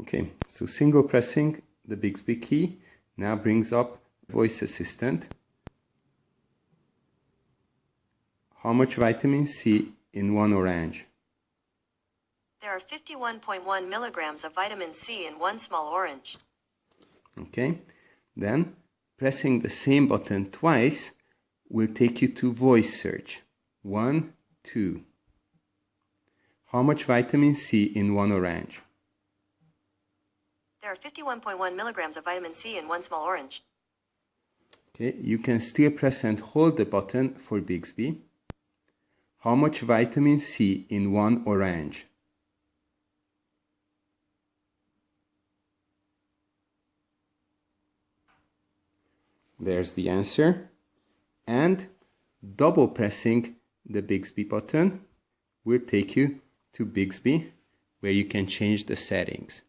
Okay, so single pressing the Bixby key now brings up voice assistant. How much vitamin C in one orange? There are 51.1 milligrams of vitamin C in one small orange. Okay, then pressing the same button twice will take you to voice search. One, two. How much vitamin C in one orange? There are 51.1 milligrams of vitamin C in one small orange. Okay, you can still press and hold the button for Bixby. How much vitamin C in one orange? There's the answer. And double pressing the Bixby button will take you to Bixby where you can change the settings.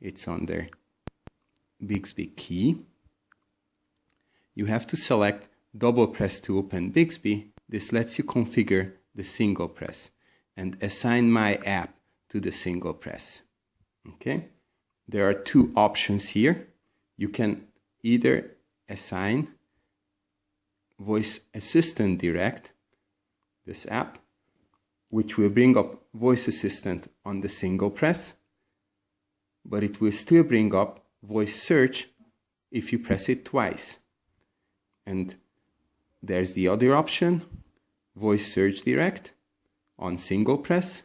It's on under Bixby key. You have to select double press to open Bixby. This lets you configure the single press and assign my app to the single press. Okay, there are two options here. You can either assign voice assistant direct this app which will bring up voice assistant on the single press but it will still bring up voice search if you press it twice and there's the other option voice search direct on single press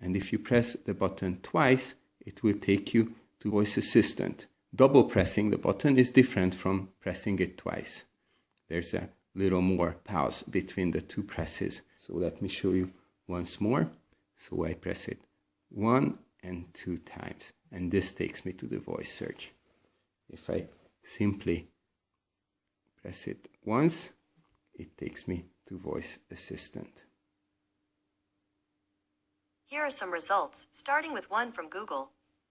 and if you press the button twice it will take you to voice assistant double pressing the button is different from pressing it twice. There's a little more pause between the two presses. So let me show you once more. So I press it one and two times and this takes me to the voice search. If I simply press it once, it takes me to voice assistant. Here are some results, starting with one from Google.